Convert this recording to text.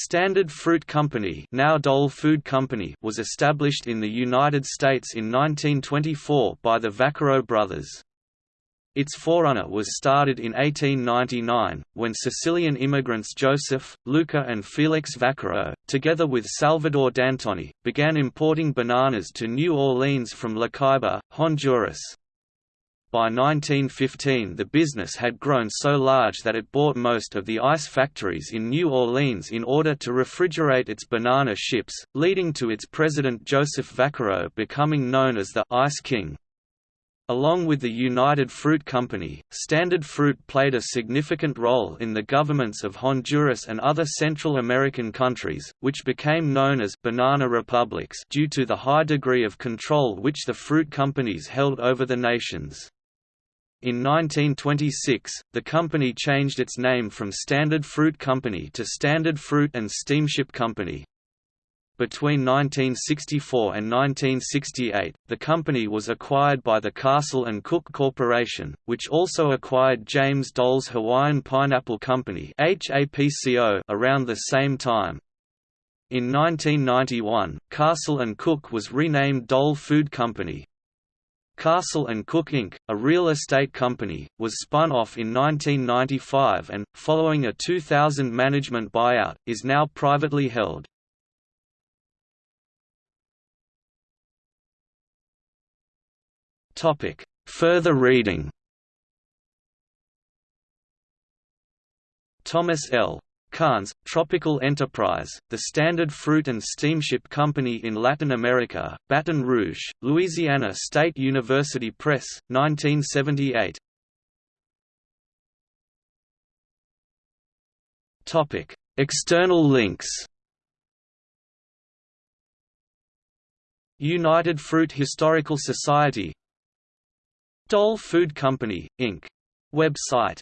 Standard Fruit Company, now Dole Food Company, was established in the United States in 1924 by the Vaccaro brothers. Its forerunner was started in 1899, when Sicilian immigrants Joseph, Luca and Felix Vaccaro, together with Salvador D'Antoni, began importing bananas to New Orleans from La Ceiba, Honduras. By 1915 the business had grown so large that it bought most of the ice factories in New Orleans in order to refrigerate its banana ships, leading to its president Joseph Vaccaro becoming known as the «Ice King». Along with the United Fruit Company, Standard Fruit played a significant role in the governments of Honduras and other Central American countries, which became known as «banana republics» due to the high degree of control which the fruit companies held over the nations. In 1926, the company changed its name from Standard Fruit Company to Standard Fruit and Steamship Company. Between 1964 and 1968, the company was acquired by the Castle and Cooke Corporation, which also acquired James Dole's Hawaiian Pineapple Company around the same time. In 1991, Castle and Cooke was renamed Dole Food Company. Castle & Cooke Inc., a real estate company, was spun off in 1995 and, following a 2000 management buyout, is now privately held. Further reading Thomas L. Karnes, Tropical Enterprise, the Standard Fruit and Steamship Company in Latin America, Baton Rouge, Louisiana State University Press, 1978. Topic: External links United Fruit Historical Society Dole Food Company, Inc. Website